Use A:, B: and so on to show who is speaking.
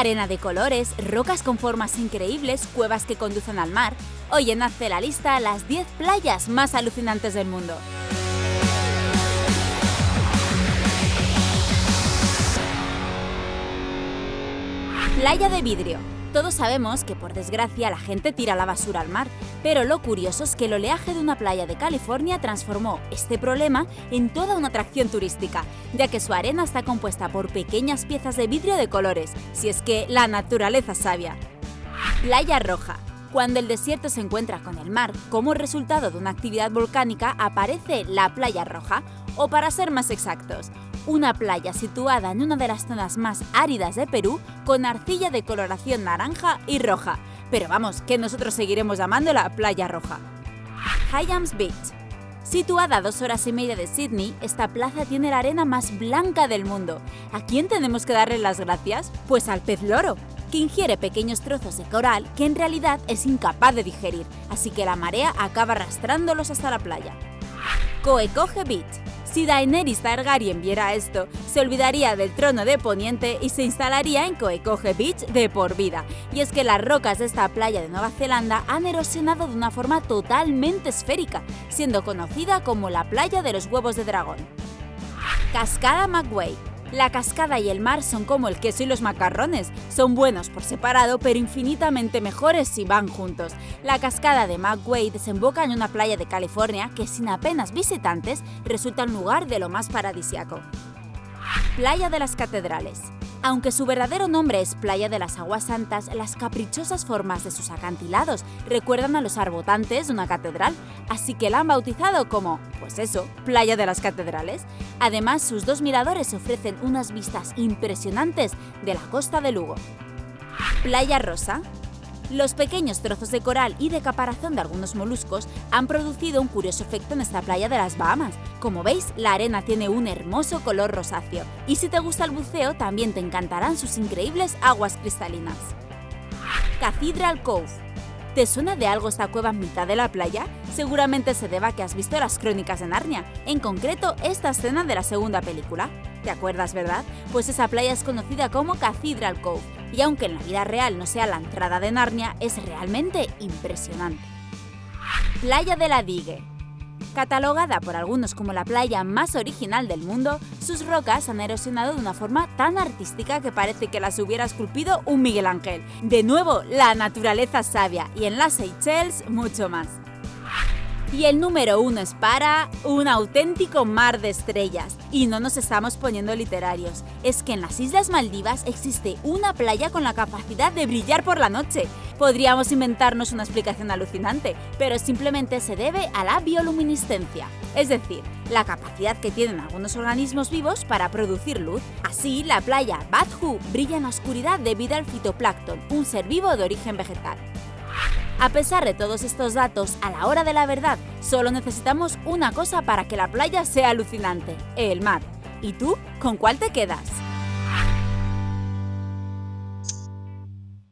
A: Arena de colores, rocas con formas increíbles, cuevas que conducen al mar. Hoy en Hazte la lista las 10 playas más alucinantes del mundo. Playa de vidrio. Todos sabemos que por desgracia la gente tira la basura al mar, pero lo curioso es que el oleaje de una playa de California transformó este problema en toda una atracción turística, ya que su arena está compuesta por pequeñas piezas de vidrio de colores, si es que la naturaleza sabia. Playa Roja. Cuando el desierto se encuentra con el mar, como resultado de una actividad volcánica aparece la Playa Roja, o para ser más exactos, una playa situada en una de las zonas más áridas de Perú con arcilla de coloración naranja y roja. Pero vamos, que nosotros seguiremos llamándola Playa Roja. Hyams Beach. Situada a dos horas y media de Sydney, esta plaza tiene la arena más blanca del mundo. ¿A quién tenemos que darle las gracias? Pues al pez loro, que ingiere pequeños trozos de coral que en realidad es incapaz de digerir, así que la marea acaba arrastrándolos hasta la playa. Coecoge Beach si Daenerys Targaryen viera esto, se olvidaría del trono de Poniente y se instalaría en Coecoge Beach de por vida. Y es que las rocas de esta playa de Nueva Zelanda han erosionado de una forma totalmente esférica, siendo conocida como la playa de los huevos de dragón. Cascada McWay la cascada y el mar son como el queso y los macarrones, son buenos por separado pero infinitamente mejores si van juntos. La cascada de McWay desemboca en una playa de California que sin apenas visitantes resulta un lugar de lo más paradisiaco. Playa de las Catedrales aunque su verdadero nombre es Playa de las Aguas Santas, las caprichosas formas de sus acantilados recuerdan a los arbotantes de una catedral, así que la han bautizado como, pues eso, Playa de las Catedrales. Además, sus dos miradores ofrecen unas vistas impresionantes de la costa de Lugo. Playa Rosa los pequeños trozos de coral y de caparazón de algunos moluscos han producido un curioso efecto en esta playa de las Bahamas. Como veis, la arena tiene un hermoso color rosáceo, y si te gusta el buceo también te encantarán sus increíbles aguas cristalinas. Cathedral Cove ¿Te suena de algo esta cueva en mitad de la playa? Seguramente se deba a que has visto las crónicas de Narnia, en concreto esta escena de la segunda película. ¿Te acuerdas, verdad? Pues esa playa es conocida como Cathedral Cove, y aunque en la vida real no sea la entrada de Narnia, es realmente impresionante. Playa de la Digue Catalogada por algunos como la playa más original del mundo, sus rocas han erosionado de una forma tan artística que parece que las hubiera esculpido un Miguel Ángel. De nuevo, la naturaleza sabia y en las Seychelles mucho más. Y el número uno es para un auténtico mar de estrellas. Y no nos estamos poniendo literarios. Es que en las Islas Maldivas existe una playa con la capacidad de brillar por la noche. Podríamos inventarnos una explicación alucinante, pero simplemente se debe a la bioluminiscencia. Es decir, la capacidad que tienen algunos organismos vivos para producir luz. Así, la playa Badhu brilla en oscuridad debido al fitoplancton, un ser vivo de origen vegetal. A pesar de todos estos datos, a la hora de la verdad, solo necesitamos una cosa para que la playa sea alucinante, el mar. ¿Y tú? ¿Con cuál te quedas?